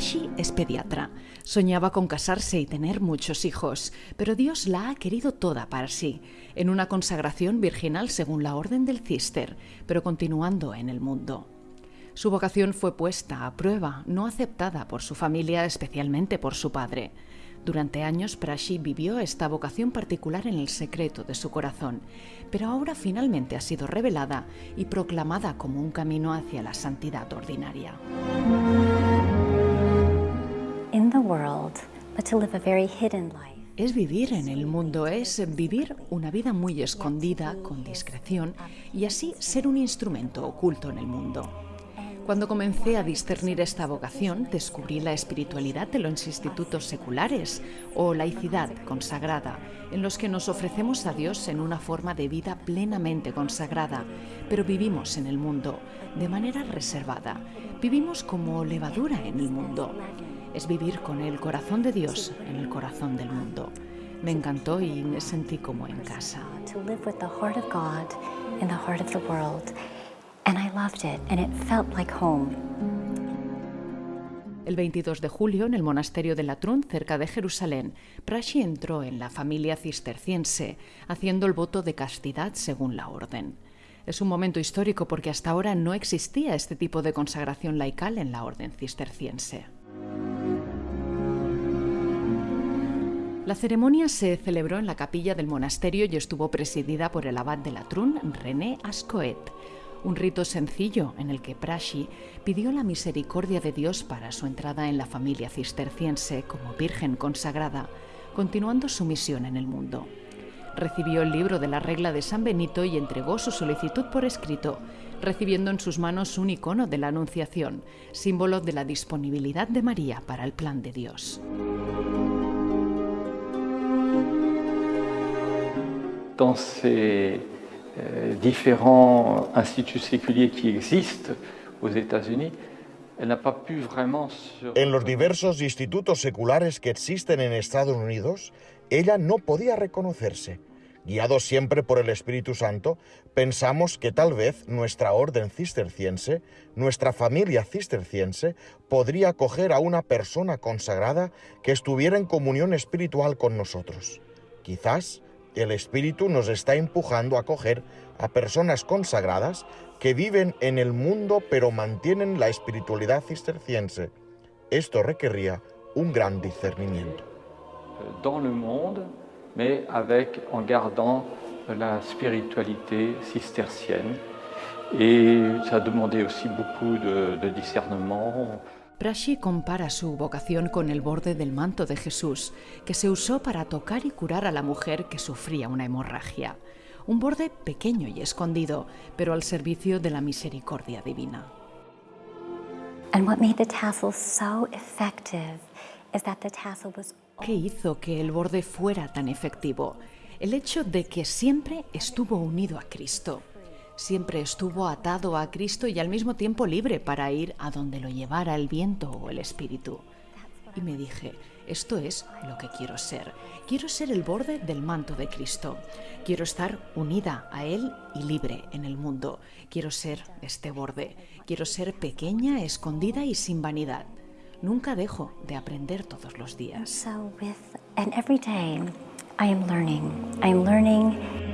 Prashi es pediatra. Soñaba con casarse y tener muchos hijos, pero Dios la ha querido toda para sí, en una consagración virginal según la orden del Cister, pero continuando en el mundo. Su vocación fue puesta a prueba, no aceptada por su familia, especialmente por su padre. Durante años Prashi vivió esta vocación particular en el secreto de su corazón, pero ahora finalmente ha sido revelada y proclamada como un camino hacia la santidad ordinaria. Es vivir en el mundo, es vivir una vida muy escondida, con discreción, y así ser un instrumento oculto en el mundo. Cuando comencé a discernir esta vocación, descubrí la espiritualidad de los institutos seculares o laicidad consagrada, en los que nos ofrecemos a Dios en una forma de vida plenamente consagrada, pero vivimos en el mundo de manera reservada. Vivimos como levadura en el mundo. Es vivir con el corazón de Dios en el corazón del mundo. Me encantó y me sentí como en casa. El 22 de julio, en el monasterio de Latrun, cerca de Jerusalén, Prashi entró en la familia cisterciense, haciendo el voto de castidad según la orden. Es un momento histórico porque hasta ahora no existía este tipo de consagración laical en la orden cisterciense. La ceremonia se celebró en la capilla del monasterio y estuvo presidida por el abad de Latrun, René Ascoet un rito sencillo en el que Prashi pidió la misericordia de Dios para su entrada en la familia cisterciense como virgen consagrada, continuando su misión en el mundo. Recibió el libro de la regla de San Benito y entregó su solicitud por escrito, recibiendo en sus manos un icono de la Anunciación, símbolo de la disponibilidad de María para el plan de Dios. Entonces, Euh, différents instituts séculiers qui existent aux États-Unis, En los diversos institutos seculares que existen en Estados Unidos, ella no podía reconocerse. Guiados siempre por el Espíritu Santo, pensamos que tal vez nuestra orden cisterciense, nuestra familia cisterciense, podría acoger a una persona consagrada que estuviera en comunión espiritual con nosotros. Quizás el Espíritu nos está empujando a coger a personas consagradas que viven en el mundo pero mantienen la espiritualidad cisterciense. Esto requería un gran discernimiento. Dans le monde, mais en gardant la spiritualité cistercienne. Et ça a demandé aussi beaucoup de. Prashi compara su vocación con el borde del manto de Jesús, que se usó para tocar y curar a la mujer que sufría una hemorragia. Un borde pequeño y escondido, pero al servicio de la misericordia divina. ¿Qué hizo que el borde fuera tan efectivo? El hecho de que siempre estuvo unido a Cristo siempre estuvo atado a Cristo y al mismo tiempo libre para ir a donde lo llevara el viento o el espíritu. Y me dije, esto es lo que quiero ser. Quiero ser el borde del manto de Cristo. Quiero estar unida a Él y libre en el mundo. Quiero ser este borde. Quiero ser pequeña, escondida y sin vanidad. Nunca dejo de aprender todos los días. So with and every day I am learning. I am learning